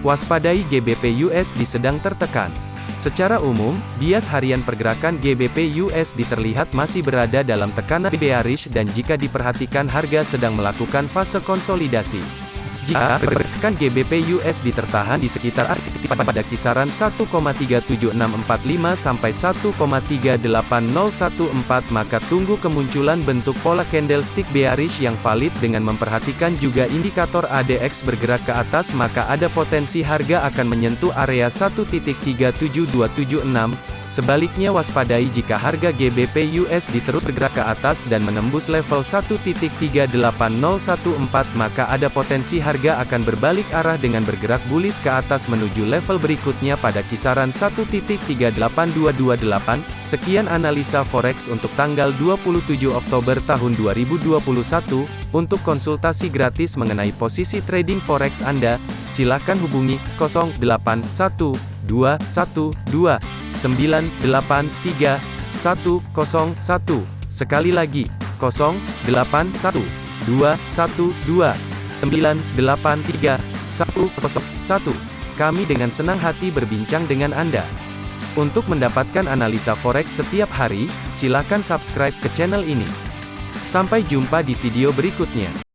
Waspadai GBP USD sedang tertekan. Secara umum, bias harian pergerakan GBP USD terlihat masih berada dalam tekanan bearish dan jika diperhatikan harga sedang melakukan fase konsolidasi. Jika pergerakan GBP USD tertahan di sekitar pada kisaran 1,37645 sampai 1,38014 maka tunggu kemunculan bentuk pola candlestick bearish yang valid dengan memperhatikan juga indikator ADX bergerak ke atas maka ada potensi harga akan menyentuh area 1.37276 Sebaliknya waspadai jika harga GBP USD terus bergerak ke atas dan menembus level 1.38014 maka ada potensi harga akan berbalik arah dengan bergerak bullish ke atas menuju level berikutnya pada kisaran 1.38228. Sekian analisa forex untuk tanggal 27 Oktober tahun 2021. Untuk konsultasi gratis mengenai posisi trading forex Anda, silakan hubungi 081212 983 101. Sekali lagi, 081 212 983 101. Kami dengan senang hati berbincang dengan Anda. Untuk mendapatkan analisa forex setiap hari, silakan subscribe ke channel ini. Sampai jumpa di video berikutnya.